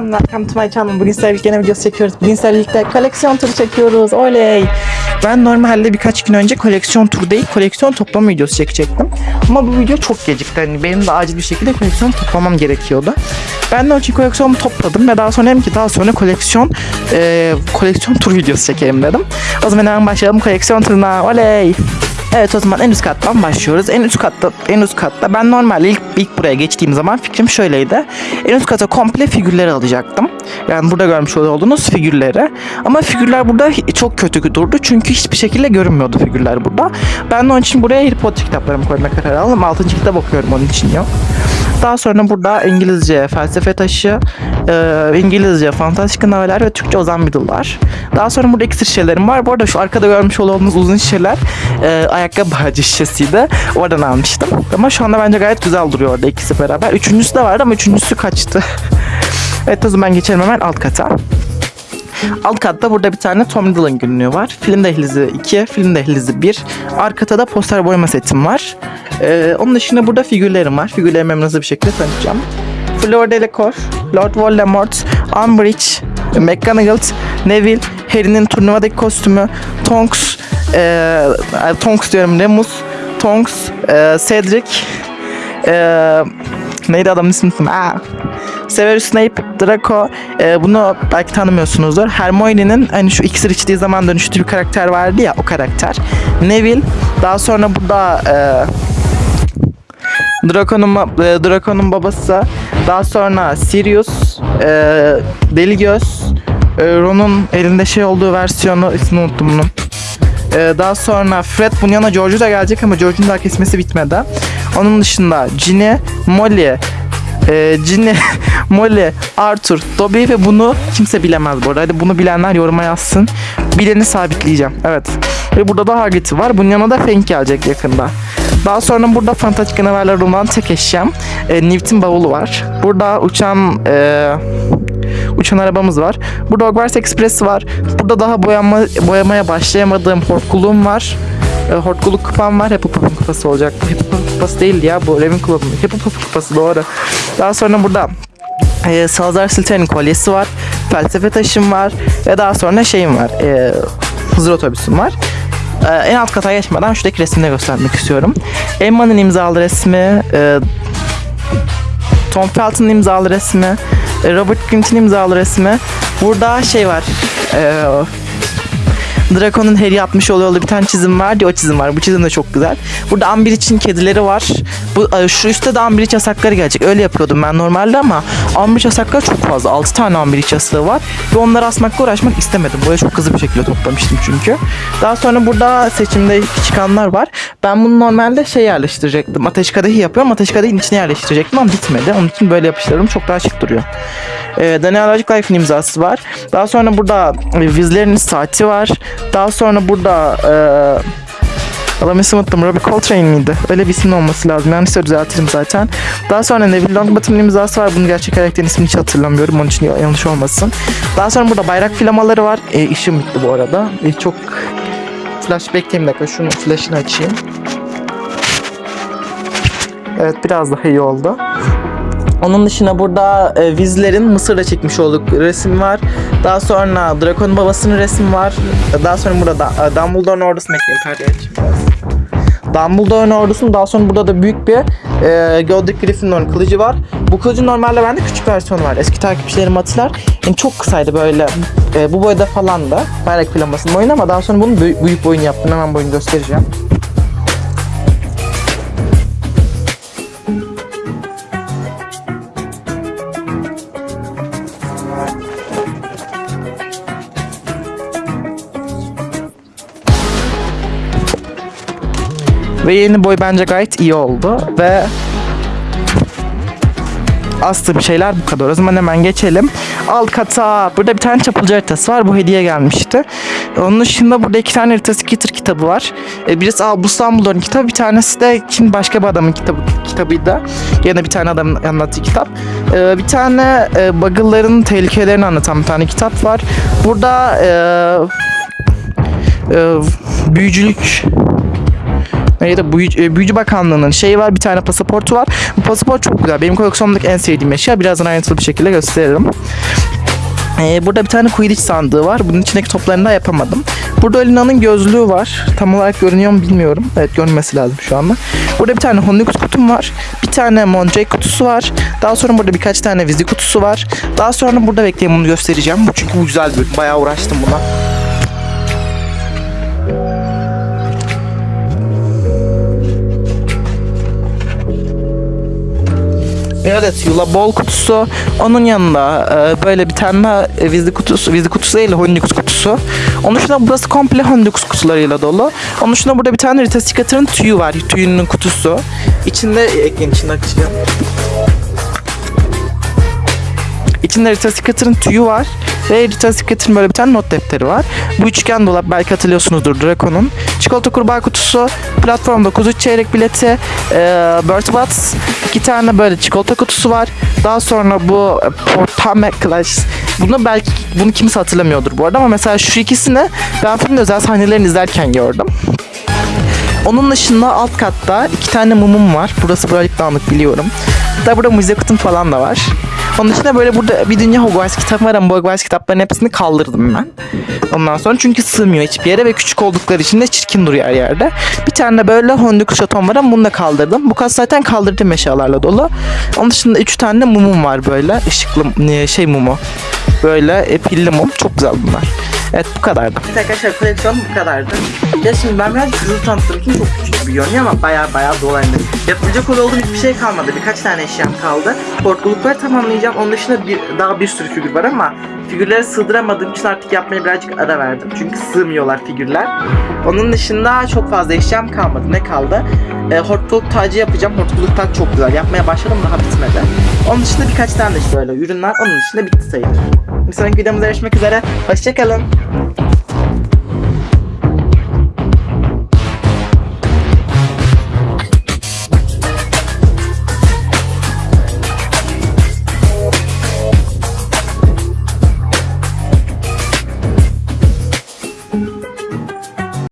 everyone, welcome to my channel. Bugün sizlerle videosu çekiyoruz. Bugün sizlerle koleksiyon turu çekiyoruz. Oley! Ben normalde birkaç gün önce koleksiyon turu değil, koleksiyon toplama videosu çekecektim. Ama bu video çok gecikti. Hani benim de acil bir şekilde koleksiyon toplamam gerekiyordu. Ben de onun için koleksiyonumu topladım ve daha sonra dedim ki daha sonra koleksiyon e, koleksiyon tur videosu çekeyim dedim. O zaman hemen başlayalım koleksiyon turuna. Oley! Evet o zaman en üst kattan başlıyoruz. En üst katta en üst katta ben normalde ilk ilk buraya geçtiğim zaman fikrim şöyleydi. En üst kata komple figürleri alacaktım. Yani burada görmüş olduğunuz figürleri. Ama figürler burada çok kötü durdu. Çünkü hiçbir şekilde görünmüyordu figürler burada. Ben de onun için buraya Harry Potter kitaplarımı koyma kararı aldım. 6. kitap okuyorum onun için yok. Daha sonra burada İngilizce felsefe taşı, e, İngilizce fantastik noveller ve Türkçe ozan middle'lar. Daha sonra burada iksir şişelerim var. Bu arada şu arkada görmüş olduğunuz uzun şişeler e, ayakkabı bağcı şişesiydi. Oradan almıştım. Ama şu anda bence gayet güzel duruyor orada ikisi beraber. Üçüncüsü de vardı ama üçüncüsü kaçtı. evet o zaman geçelim hemen alt kata. Alt katta burada bir tane Tom Riddle'ın günlüğü var. Film dehlizi 2, film dehlizi 1. Arkada da poster boyama setim var. Ee, onun dışında burada figürlerim var. Figürlerimi hemen bir şekilde tanıtacağım. Fleur Delacour, Lord Voldemort, Umbridge, McGonagall, Neville, Harry'nin turnuvadaki kostümü, Tonks, e, Tonks diyorum Remus, Tonks, e, Cedric, e, neydi adamın ismi? Aa, Severus Snape, Draco. e, bunu belki tanımıyorsunuzdur. Hermione'nin hani şu iksir içtiği zaman dönüştüğü bir karakter vardı ya o karakter. Neville. Daha sonra burada e, Draco'nun e, Draco'nun babası. Daha sonra Sirius, e, Deli Göz, e, Ron'un elinde şey olduğu versiyonu ismini unuttum bunun. E, daha sonra Fred bunun yanına George'u da gelecek ama George'un daha kesmesi bitmedi. Onun dışında Ginny, Molly, e, Ginny, Molly, Arthur, Dobby ve bunu kimse bilemez bu arada. Hadi bunu bilenler yoruma yazsın. Bileni sabitleyeceğim. Evet. Ve burada da Hagrid var. Bunun yanına da Fang gelecek yakında. Daha sonra burada fantastik canavarlar olan tek eşyam e, Newt'in bavulu var. Burada uçan e, uçan arabamız var. Burada Hogwarts Express var. Burada daha boyama, boyamaya başlayamadığım hortkuluğum var. E, hortkuluk kupam var. Hufflepuff'un kupası olacak. Hufflepuff'un kupası değildi ya bu Ravenclaw'un. Hufflepuff'un kupası doğru. Daha sonra burada e, Salazar Slytherin'in kolyesi var. Felsefe taşım var. Ve daha sonra şeyim var. E, Hızır otobüsüm var. Ee, en alt kata geçmeden şuradaki resmini göstermek istiyorum. Emma'nın imzalı resmi, e, Tom Felton'ın imzalı resmi, e, Robert Grint'in imzalı resmi. Burada şey var. E, Draco'nun Harry yapmış olduğu bir tane çizim var diye o çizim var. Bu çizim de çok güzel. Burada Amber için kedileri var. Bu e, şu üstte de Amber yasakları gelecek. Öyle yapıyordum ben normalde ama Amber yasakları çok fazla. 6 tane Amber yasakları var. Ve onları asmakla uğraşmak istemedim. Buraya çok hızlı bir şekilde toplamıştım çünkü. Daha sonra burada seçimde çıkanlar var. Ben bunu normalde şey yerleştirecektim. Ateş kadehi yapıyorum. Ateş kadehin içine yerleştirecektim ama bitmedi. Onun için böyle yapıştırdım. Çok daha şık duruyor. E, Daniel Radcliffe'in imzası var. Daha sonra burada e, Vizler'in saati var. Daha sonra burada e, Adamı isim unuttum. Robbie Coltrane miydi? Öyle bir isim olması lazım. Yanlışsa düzeltirim zaten. Daha sonra Neville Longbottom'un imzası var. Bunun gerçek karakterin ismini hiç hatırlamıyorum. Onun için yanlış olmasın. Daha sonra burada bayrak flamaları var. E, işim bitti bu arada. E, çok flash bekleyeyim dakika. Şunun flash'ını açayım. Evet biraz daha iyi oldu. Onun dışında burada e, Vizler'in Mısır'da çekmiş olduk resim var. Daha sonra Draco'nun babasının resmi var. Daha sonra burada e, Dumbledore'un ordusunu ekleyeyim. Açayım biraz. Dumbledore'un ordusunun daha sonra burada da büyük bir e, Godric Gryffindor'un kılıcı var. Bu kılıcın normalde bende küçük versiyonu var. Eski takipçilerim hatırlar. Yani çok kısaydı böyle. E, bu boyda falan da. Bayrak flamasının boyunu ama daha sonra bunun büyük, büyük boyunu yaptım. Hemen boyunu göstereceğim. Ve yeni boy bence gayet iyi oldu ve astığım şeyler bu kadar. O zaman hemen geçelim. Alt kata. Burada bir tane çapulcu haritası var. Bu hediye gelmişti. Onun dışında burada iki tane haritası Skitter kitabı var. E, birisi Albus Dumbledore'un kitabı. Bir tanesi de kim başka bir adamın kitabı, kitabıydı. Yine bir tane adamın anlattığı kitap. E, bir tane e, Buggle'ların tehlikelerini anlatan bir tane kitap var. Burada e, büyücülük Neydi? Büyücü, e, Büyücü Bakanlığı'nın şeyi var. Bir tane pasaportu var. Bu pasaport çok güzel. Benim koleksiyonumdaki en sevdiğim eşya. Birazdan ayrıntılı bir şekilde gösteririm. Ee, burada bir tane Quidditch sandığı var. Bunun içindeki toplarını da yapamadım. Burada Elina'nın gözlüğü var. Tam olarak görünüyor mu bilmiyorum. Evet görünmesi lazım şu anda. Burada bir tane Honeygut kutum var. Bir tane Monjay kutusu var. Daha sonra burada birkaç tane Vizi kutusu var. Daha sonra burada bekleyin bunu göstereceğim. Bu çünkü bu güzel bir. Bayağı uğraştım buna. Evet Yula Bol kutusu. Onun yanında e, böyle bir tane daha e, Vizli kutusu, Vizli kutusu değil Honeyux kutusu. Onun dışında burası komple Honeyux kutularıyla dolu. Onun dışında burada bir tane Rita Skeeter'ın tüyü var. Tüyünün kutusu. İçinde ekleyin içinde açacağım. İçinde Rita Skeeter'ın tüyü var. Ve Rita Skeeter'ın böyle bir tane not defteri var. Bu üçgen dolap belki hatırlıyorsunuzdur Draco'nun. Çikolata kurbağa kutusu, platformda kuzu çeyrek bileti, e, Bird Box, iki tane böyle çikolata kutusu var. Daha sonra bu e, Portame Clash. Bunu belki bunu kimse hatırlamıyordur bu arada ama mesela şu ikisini ben filmin özel sahnelerini izlerken gördüm. Onun dışında alt katta iki tane mumum var. Burası birazcık dağınık biliyorum. Hatta burada müze kutum falan da var. Onun dışında böyle burada bir dünya Hogwarts kitabı var ama Hogwarts kitaplarının hepsini kaldırdım ben. Ondan sonra çünkü sığmıyor hiçbir yere ve küçük oldukları için de çirkin duruyor her yerde. Bir tane de böyle Hondiku şatom var ama bunu da kaldırdım. Bu kas zaten kaldırdığım eşyalarla dolu. Onun dışında üç tane de mumum var böyle. ışıklı e, şey mumu. Böyle e, pilli mum. Çok güzel bunlar. Evet bu kadardı. Evet arkadaşlar koleksiyon bu kadardı. Ya şimdi ben biraz hızlı tanıttığım için çok küçük bir görünüyor ama baya baya de. Yapılacak olduğum hiçbir şey kalmadı. Birkaç tane eşyam kaldı. Korkulukları tamamlayacağım. Onun dışında bir, daha bir sürü figür var ama figürleri sığdıramadığım için artık yapmaya birazcık ara verdim. Çünkü sığmıyorlar figürler. Onun dışında çok fazla eşyam kalmadı. Ne kaldı? E, hortkuluk tacı yapacağım. Hortkuluk taç çok güzel. Yapmaya başladım daha bitmedi. Onun dışında birkaç tane de böyle ürünler. Onun dışında bitti sayılır. Bir sonraki videomuzda görüşmek üzere. Hoşçakalın.